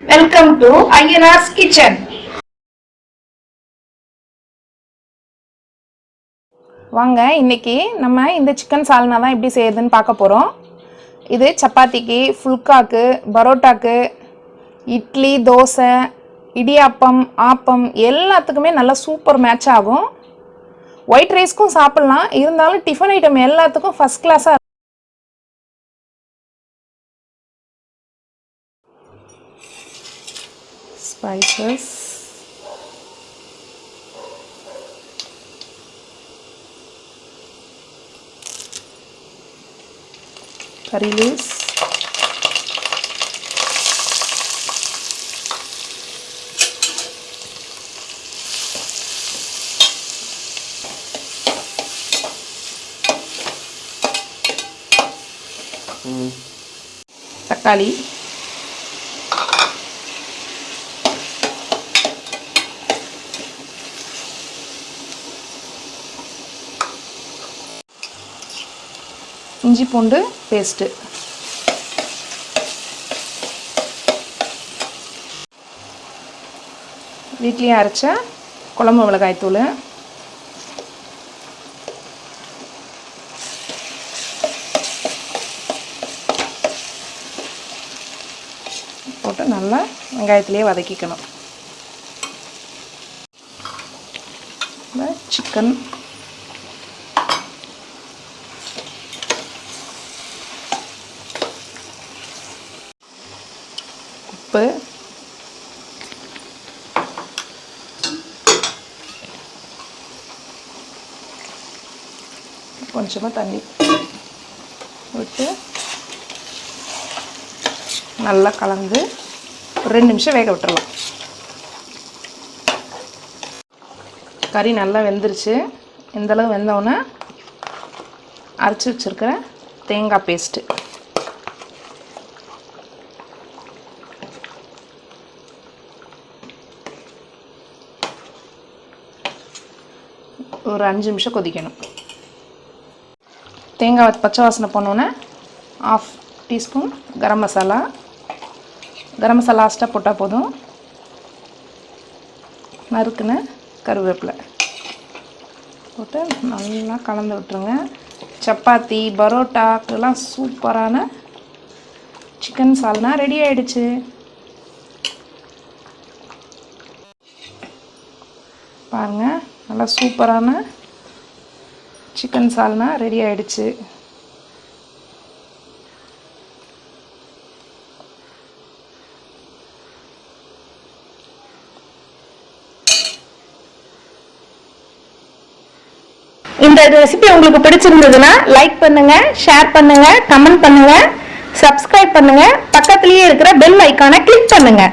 Welcome to Ayyanar's kitchen வாங்க இன்னைக்கு நம்ம இந்த சிக்கன் சால்னா தான் எப்படி செய்யறதுன்னு பார்க்க போகிறோம் இது சப்பாத்திக்கு ஃபுல்காக்கு பரோட்டாக்கு இட்லி தோசை இடியாப்பம் ஆப்பம் எல்லாத்துக்குமே நல்லா சூப்பர் மேட்ச் ஆகும். ஒயிட் ரைஸ்க்கும் சாப்பிட்லாம். இருந்தாலும் டிஃபன் ஐட்டம் எல்லாத்துக்கும் ஃபஸ்ட் கிளாஸாக ஸ்பைசஸ் curry leaves தக்காளி இஞ்சி பூண்டு பேஸ்ட்டு. வீட்லேயே அரைச்ச குழம்பு மிளகாய் தூள். போட்டு நல்லா வெங்காயத்துலேயே வதக்கிக்கணும். சிக்கன் உப்பு. கொஞ்சமாக தண்ணி விட்டு நல்லா கலந்து ஒரு ரெண்டு நிமிஷம் வேக விட்டுருவோம் கறி நல்லா வெந்துருச்சு. இந்தளவு வெந்தவுடனே அரைச்சி வச்சுருக்கிற தேங்காய் பேஸ்ட்டு ஒரு அஞ்சு நிமிஷம் கொதிக்கணும். தேங்காய் பச்சை வாசனை போனோன்னே ஆஃப் டீஸ்பூன் கரம் மசாலா. கரம் மசாலா லாஸ்ட்டாக போட்டால் போதும். நறுக்குன கருவேப்பிலை. போட்டு நல்லா கலந்து விட்டுருங்க. சப்பாத்தி பரோட்டாக்கெல்லாம் சூப்பரான சிக்கன் சால்னா ரெடி ஆயிடுச்சு. பாருங்கள் நல்லா சூப்பரான சிக்கன் சால்னா ரெடி ஆயிடுச்சு. இந்த ரெசிபி உங்களுக்கு பிடிச்சிருந்ததுன்னா லைக் பண்ணுங்க ஷேர் பண்ணுங்க கமெண்ட் பண்ணுங்க சப்ஸ்கிரைப் பண்ணுங்க. பக்கத்துலயே இருக்கிற பெல் ஐக்கானை கிளிக் பண்ணுங்க.